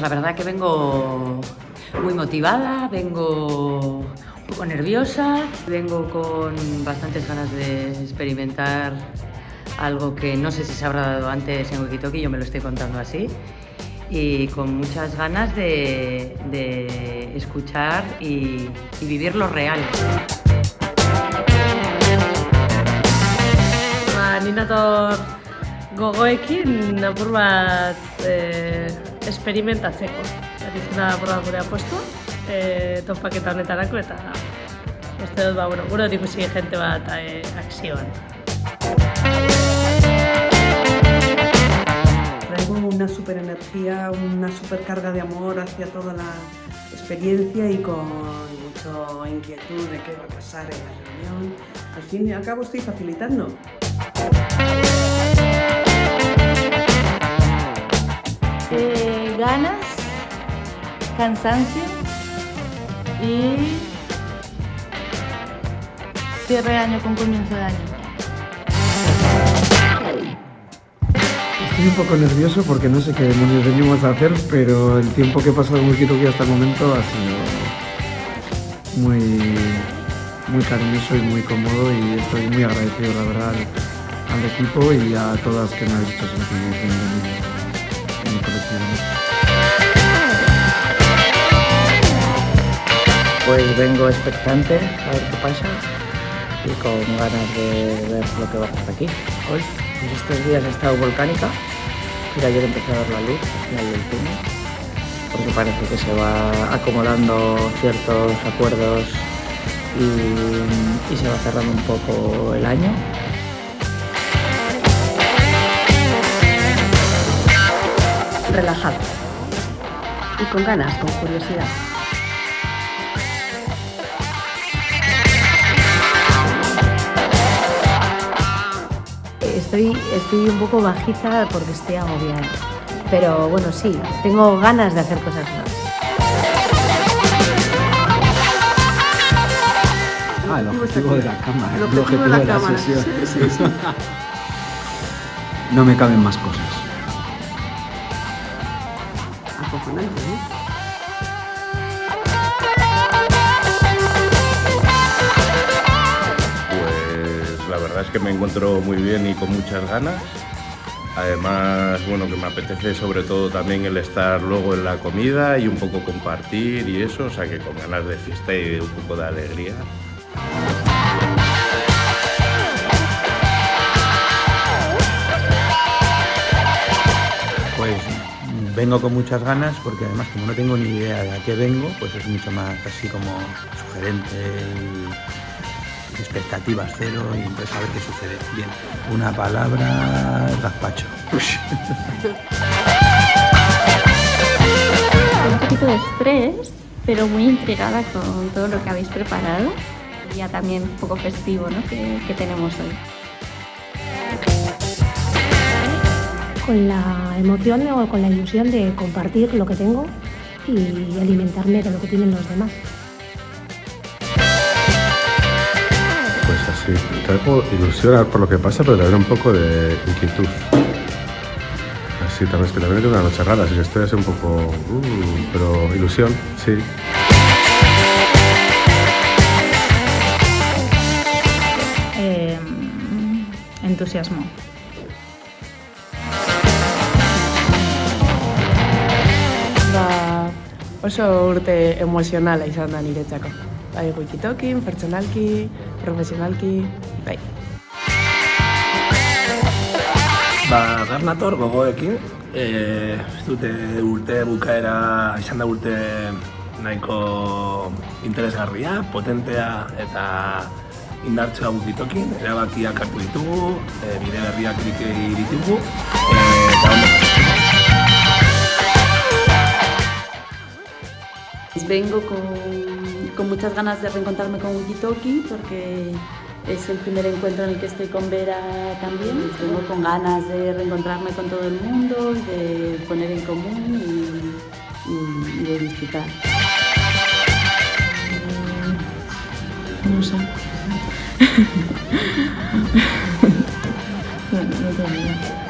la verdad que vengo muy motivada, vengo un poco nerviosa, vengo con bastantes ganas de experimentar algo que no sé si se habrá dado antes en Wikitoki, yo me lo estoy contando así, y con muchas ganas de, escuchar y, vivir lo real. Ni nator gogoekin apur bat e, esperimentatzeko. Izena apur bat gure apostu, e, topaketa honetarako eta uste dut, ba, bueno, gure hori ikusi jente bat e, akzioan. Traigo una super energía, una super carga de amor hacia toda la experiencia y con mucha inquietud de qué va a pasar en la reunión. Al fin y al cabo estoy facilitando. Eh, ganas, cansancio y cierre de año con comienzo de año. Estoy un poco nervioso porque no sé qué demonios venimos a hacer, pero el tiempo que he pasado en Wikitoki hasta el momento ha sido muy, muy cariñoso y muy cómodo y estoy muy agradecido, la verdad, al, equipo y a todas que me habéis hecho sentir bien Pues vengo expectante a ver qué pasa y con ganas de ver lo que va a pasar aquí hoy. Pues estos días ha estado volcánica y ayer empezó a ver la luz al final del túnel porque parece que se va acomodando ciertos acuerdos y se va cerrando un poco el año. Relajado y con ganas, con curiosidad. Estoy, estoy un poco bajita porque estoy agobiada, pero bueno, sí, tengo ganas de hacer cosas nuevas. Ah, el objetivo de la cámara, El el objetivo de la sesión. No me caben más cosas. Acojonante, ¿no? Pues la verdad es que me encuentro muy bien y con muchas ganas. Además, bueno, que me apetece sobre todo también el estar luego en la comida y un poco compartir y eso, o sea que con ganas de fiesta y un poco de alegría. Vengo con muchas ganas porque además como no tengo ni idea de a qué vengo, pues es mucho más así como sugerente expectativas cero y entonces a ver qué sucede. Bien, una palabra, gazpacho. Un poquito de estrés, pero muy intrigada con todo lo que habéis preparado. Ya también un poco festivo ¿no? que tenemos hoy. Con la emoción o con la ilusión de compartir lo que tengo y alimentarme de lo que tienen los demás. Pues así, traigo ilusión por lo que pasa, pero también un poco de inquietud. Así, también es que también tengo una noche rara, así que estoy así un poco... uh, pero ilusión, sí. Eh, entusiasmo. Oso urte emozionala izan da niretzako. Bai, wikitokin, pertsonalki, profesionalki, bai. Ba, Garnator gogoekin, e, dute urte bukaera, izan da urte nahiko interesgarria, potentea eta indartsua bukitokin, erabakiak hartu ditugu, e, bide berriak iriki ditugu, e, eta Vengo con, con muchas ganas de reencontrarme con Wikitoki porque es el primer encuentro en el que estoy con Vera también. Vengo con ganas de reencontrarme con todo el mundo, de poner en común y, de disfrutar. No sé. no, no tengo.